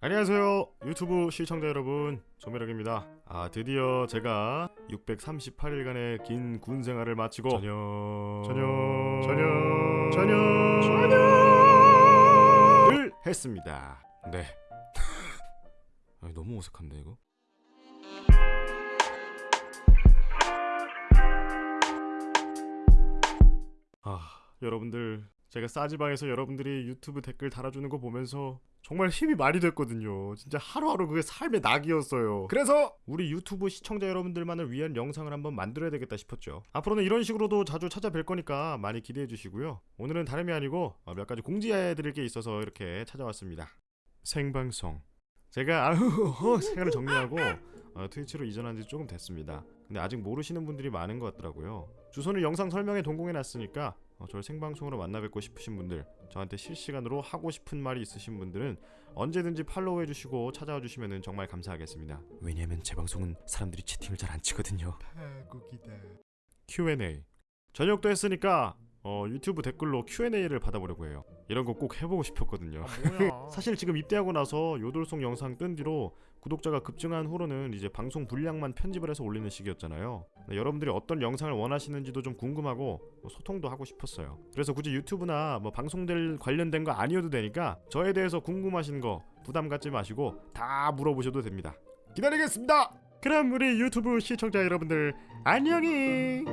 안녕하세요. 유튜브 시청자 여러분 조매력입니다. 아 드디어 제가 638일간의 긴 군 생활을 마치고 전혀. 전혀. 전혀. 전혀. 전혀를 했습니다. 네. 아니, 너무 어색한데 이거? 아 여러분들 제가 싸지방에서 여러분들이 유튜브 댓글 달아주는 거 보면서 정말 힘이 많이 됐거든요. 진짜 하루하루 그게 삶의 낙이었어요. 그래서 우리 유튜브 시청자 여러분들만을 위한 영상을 한번 만들어야 되겠다 싶었죠. 앞으로는 이런 식으로도 자주 찾아뵐 거니까 많이 기대해 주시고요. 오늘은 다름이 아니고 어, 몇 가지 공지해 드릴 게 있어서 이렇게 찾아왔습니다. 생방송. 제가 아우 생활을 정리하고 어, 트위치로 이전한 지 조금 됐습니다. 근데 아직 모르시는 분들이 많은 것 같더라고요. 주소는 영상 설명에 동공해 놨으니까 어, 저를 생방송으로 만나 뵙고 싶으신 분들, 저한테 실시간으로 하고 싶은 말이 있으신 분들은 언제든지 팔로우 해주시고 찾아와 주시면 정말 감사하겠습니다. 왜냐면 제 방송은 사람들이 채팅을 잘 안 치거든요. 파국이다. Q&A. 저녁도 했으니까 어, 유튜브 댓글로 Q&A를 받아보려고 해요. 이런 거 꼭 해보고 싶었거든요. 아? 사실 지금 입대하고 나서 요돌송 영상 뜬 뒤로 구독자가 급증한 후로는 이제 방송 분량만 편집을 해서 올리는 시기였잖아요. 네, 여러분들이 어떤 영상을 원하시는지도 좀 궁금하고 뭐 소통도 하고 싶었어요. 그래서 굳이 유튜브나 뭐 방송들 관련된 거 아니어도 되니까 저에 대해서 궁금하신 거 부담 갖지 마시고 다 물어보셔도 됩니다. 기다리겠습니다. 그럼 우리 유튜브 시청자 여러분들 안녕히.